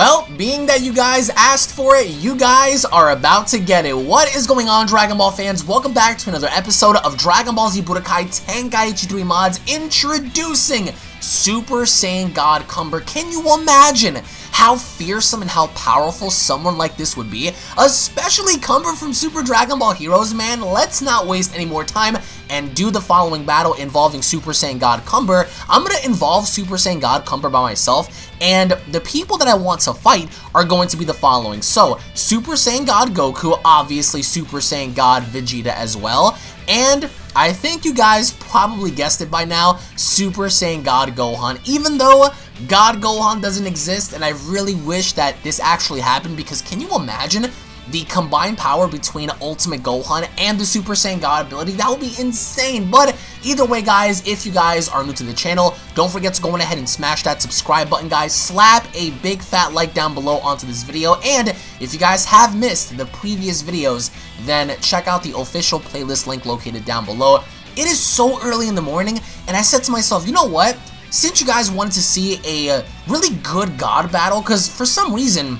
Well, being that you guys asked for it, you guys are about to get it. What is going on, Dragon Ball fans? Welcome back to another episode of Dragon Ball Z Budokai Tenkaichi 3 Mods introducing Super Saiyan God Cumber. Can you imagine how fearsome and how powerful someone like this would be? Especially Cumber from Super Dragon Ball Heroes, man. Let's not waste any more time and do the following battle involving Super Saiyan God Cumber. I'm going to involve Super Saiyan God Cumber by myself, and the people that I want to fight are going to be the following. So, Super Saiyan God Goku, obviously Super Saiyan God Vegeta as well, and I think you guys probably guessed it by now, Super Saiyan God Gohan. Even though God Gohan doesn't exist, and I really wish that this actually happened, because can you imagine the combined power between Ultimate Gohan and the Super Saiyan God ability, that would be insane. But either way, guys, if you guys are new to the channel, don't forget to go ahead and smash that subscribe button, guys. Slap a big fat like down below onto this video. And if you guys have missed the previous videos, then check out the official playlist link located down below. It is so early in the morning, and I said to myself, you know what? Since you guys wanted to see a uh, really good God battle, because for some reason,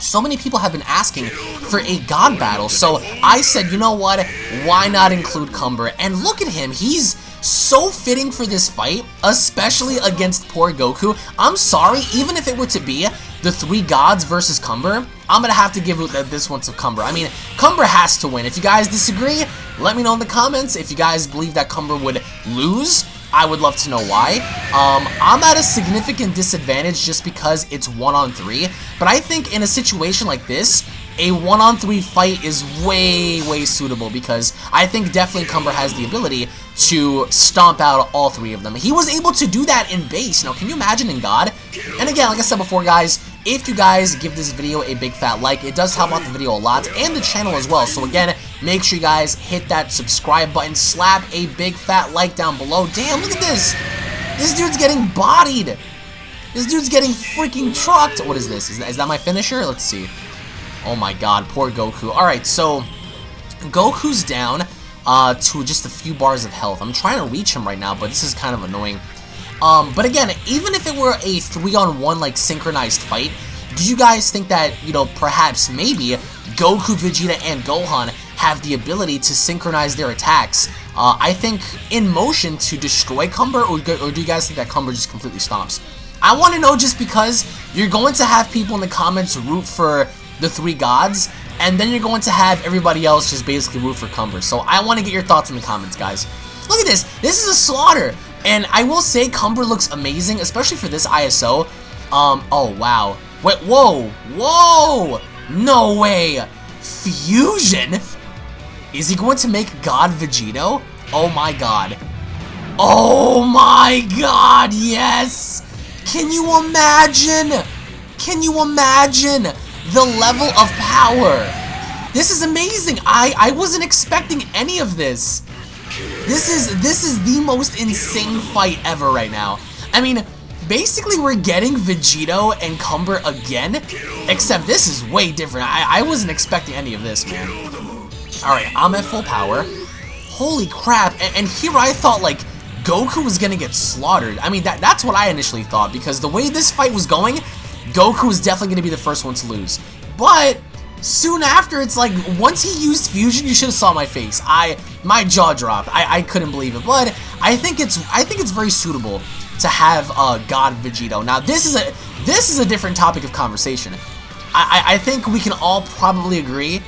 so many people have been asking for a god battle, so I said, you know what, why not include Cumber? And look at him, he's so fitting for this fight, especially against poor Goku. I'm sorry, even if it were to be the three gods versus Cumber, I'm gonna have to give this one to Cumber. I mean, Cumber has to win. If you guys disagree, let me know in the comments. If you guys believe that Cumber would lose, I would love to know why. Um, I'm at a significant disadvantage just because it's one-on-three, but I think in a situation like this, a one-on-three fight is way, way suitable because I think definitely Cumber has the ability to stomp out all three of them. He was able to do that in base. Now, can you imagine in God? And again, like I said before, guys, if you guys give this video a big fat like, it does help out the video a lot and the channel as well. So again, make sure you guys hit that subscribe button, slap a big fat like down below. Damn, look at this. This dude's getting bodied. This dude's getting freaking trucked. What is this? Is that, is that my finisher? Let's see. Oh my god, poor Goku. Alright, so Goku's down uh, to just a few bars of health. I'm trying to reach him right now, but this is kind of annoying. Um, but again, even if it were a three-on-one, like, synchronized fight, do you guys think that, you know, perhaps, maybe, Goku, Vegeta, and Gohan have the ability to synchronize their attacks, uh, I think, in motion to destroy Cumber, or, or do you guys think that Cumber just completely stomps? I want to know just because you're going to have people in the comments root for the three gods, and then you're going to have everybody else just basically root for Cumber. So I want to get your thoughts in the comments, guys. Look at this. This is a slaughter. And I will say Cumber looks amazing, especially for this ISO. Um, oh, wow. Wait, whoa, whoa! No way! Fusion? Is he going to make God Vegito? Oh my god. Oh my god, yes! Can you imagine? Can you imagine the level of power? This is amazing. I, I wasn't expecting any of this. This is this is the most insane fight ever right now. I mean, basically we're getting Vegito and Cumber again, except this is way different. I, I wasn't expecting any of this, man. Alright, I'm at full power. Holy crap, and, and here I thought, like, Goku was gonna get slaughtered. I mean, that that's what I initially thought, because the way this fight was going, Goku was definitely gonna be the first one to lose. But, soon after, it's like, once he used Fusion, you should have saw my face. I, my jaw dropped. I, I couldn't believe it. But, I think it's, I think it's very suitable to have uh, God Vegito. Now, this is a, this is a different topic of conversation. I, I, I think we can all probably agree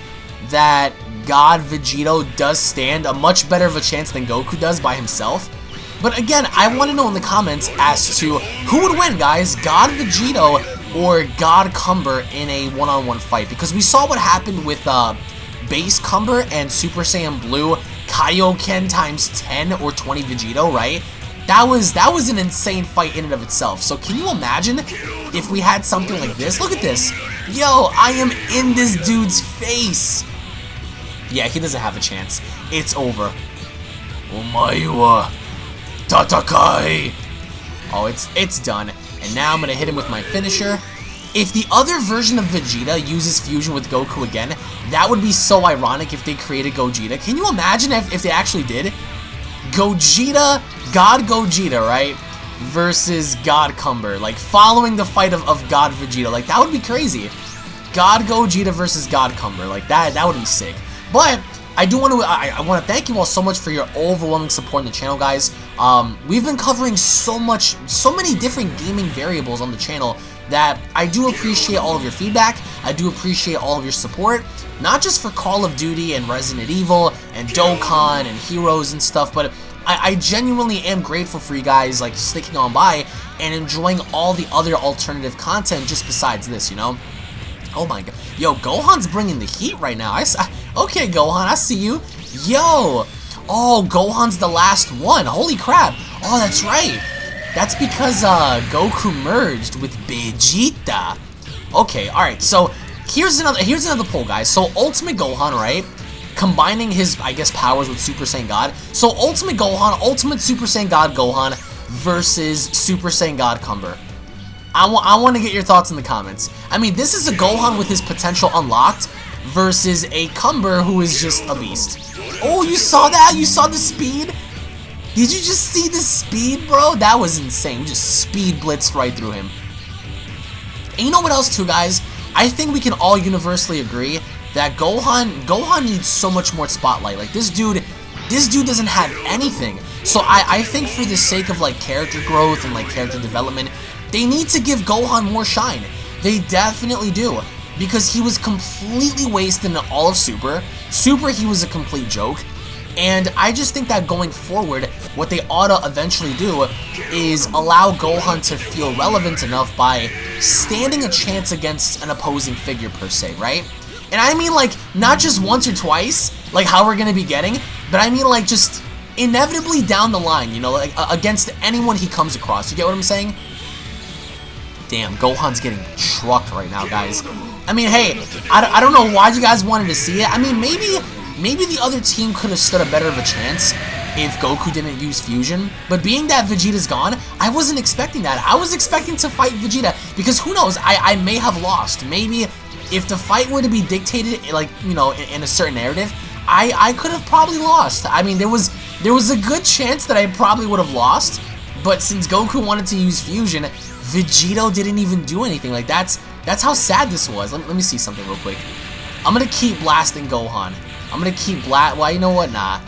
that God Vegito does stand a much better of a chance than Goku does by himself. But again, I want to know in the comments as to who would win, guys, God Vegito or God Cumber in a one-on-one -on -one fight. Because we saw what happened with uh, Base Cumber and Super Saiyan Blue Kaioken times 10 or 20 Vegito, right? That was that was an insane fight in and of itself. So can you imagine if we had something like this? Look at this. Yo, I am in this dude's face. Yeah, he doesn't have a chance. It's over. Omae wa tatakai. Oh, it's it's done. And now I'm to hit him with my finisher. If the other version of Vegeta uses fusion with Goku again, that would be so ironic if they created Gogeta. Can you imagine if, if they actually did? Gogeta, God Gogeta, right? versus God Cumber. Like, following the fight of, of God Vegeta. Like, that would be crazy. God Gogeta versus God Cumber. Like, that, that would be sick. But, I do want to I, I want to thank you all so much for your overwhelming support in the channel, guys. Um, we've been covering so much, so many different gaming variables on the channel that I do appreciate all of your feedback. I do appreciate all of your support, not just for Call of Duty and Resident Evil and Dokkan and Heroes and stuff, but I, I genuinely am grateful for you guys like sticking on by and enjoying all the other alternative content just besides this, you know? Oh my god. Yo, Gohan's bringing the heat right now. I, okay, Gohan, I see you. Yo. Oh, Gohan's the last one. Holy crap. Oh, that's right. That's because uh, Goku merged with Vegeta. Okay, alright, so here's another here's another poll, guys. So Ultimate Gohan, right? Combining his, I guess, powers with Super Saiyan God. So Ultimate Gohan, Ultimate Super Saiyan God Gohan versus Super Saiyan God Cumber. I, I want to get your thoughts in the comments. I mean, this is a Gohan with his potential unlocked versus a Cumber who is just a beast. Oh, you saw that? You saw the speed? Did you just see the speed, bro? That was insane. just speed blitzed right through him. And you know what else, too, guys? I think we can all universally agree that Gohan, Gohan needs so much more spotlight. Like, this dude, this dude doesn't have anything. So I, I think for the sake of, like, character growth and, like, character development, they need to give Gohan more shine. They definitely do. Because he was completely wasted in all of Super. Super, he was a complete joke. And I just think that going forward, what they ought to eventually do is allow Gohan to feel relevant enough by standing a chance against an opposing figure per se, right? And I mean like, not just once or twice, like how we're to be getting, but I mean like just inevitably down the line, you know, like against anyone he comes across. You get what I'm saying? Damn, Gohan's getting trucked right now, guys. I mean, hey, I, I don't know why you guys wanted to see it. I mean, maybe maybe the other team could have stood a better of a chance if Goku didn't use Fusion. But being that Vegeta's gone, I wasn't expecting that. I was expecting to fight Vegeta because who knows, I, I may have lost. Maybe if the fight were to be dictated, like, you know, in, in a certain narrative, I, I could have probably lost. I mean, there was there was a good chance that I probably would have lost, but since Goku wanted to use Fusion, Vegito didn't even do anything. Like, that's that's how sad this was. Let, let me see something real quick. I'm going to keep blasting Gohan. I'm going to keep blast... Well, you know what? Nah.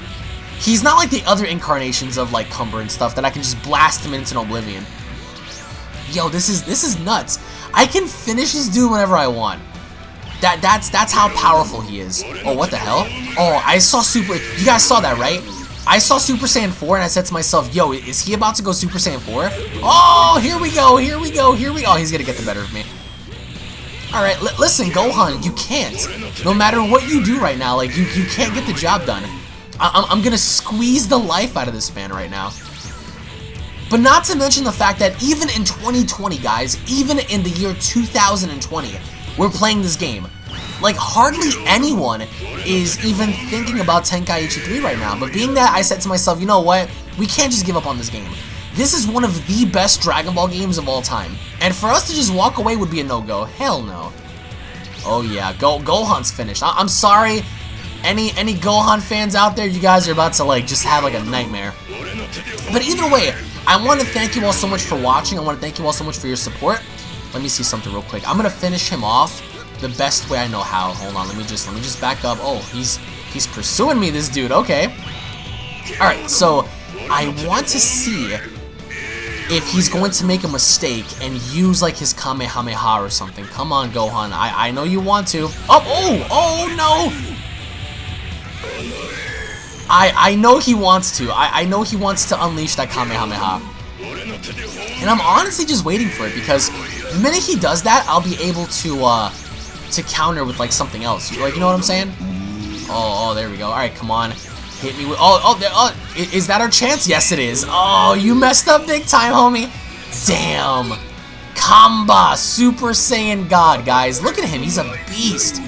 He's not like the other incarnations of, like, Cumber and stuff that I can just blast him into oblivion. Yo, this is this is nuts. I can finish this dude whenever I want. That that's that's how powerful he is. Oh, what the hell? Oh, I saw Super... You guys saw that, right? I saw Super Saiyan 4 and I said to myself, yo, is he about to go Super Saiyan 4? Oh, here we go, here we go, here we go. Oh, he's gonna get the better of me. Alright, listen, Gohan, you can't. No matter what you do right now, like, you, you can't get the job done. I I'm gonna squeeze the life out of this man right now. But not to mention the fact that even in 2020, guys, even in the year 2020, we're playing this game. Like, hardly anyone is even thinking about Tenkaichi 3 right now. But being that, I said to myself, you know what? We can't just give up on this game. This is one of the best Dragon Ball games of all time. And for us to just walk away would be a no-go. Hell no. Oh yeah, Go Gohan's finished. I am sorry, any any Gohan fans out there, you guys are about to like just have like a nightmare. But either way, I want to thank you all so much for watching. I want to thank you all so much for your support. Let me see something real quick. I'm gonna finish him off the best way I know how. Hold on, let me just let me just back up. Oh, he's he's pursuing me, this dude. Okay. All right, so I want to see if he's going to make a mistake and use like his Kamehameha or something. Come on, Gohan. I I know you want to. Oh, oh, oh no! I I know he wants to. I I know he wants to unleash that Kamehameha. And I'm honestly just waiting for it because the minute he does that, I'll be able to uh to counter with like something else. Like, you know what I'm saying? Oh, oh, there we go. All right, come on. Hit me with, oh, oh, oh, is that our chance? Yes, it is. Oh, you messed up big time, homie. Damn. Kamba, Super Saiyan God, guys. Look at him, he's a beast.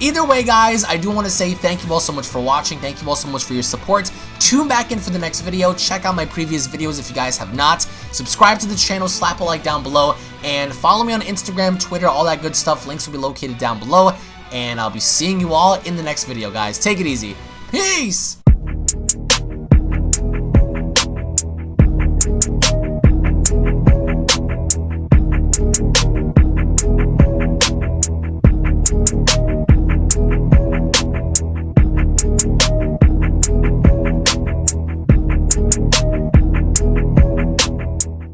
Either way, guys, I do want to say thank you all so much for watching. Thank you all so much for your support. Tune back in for the next video. Check out my previous videos if you guys have not. Subscribe to the channel, slap a like down below, and follow me on Instagram, Twitter, all that good stuff. Links will be located down below, and I'll be seeing you all in the next video, guys. Take it easy. Peace.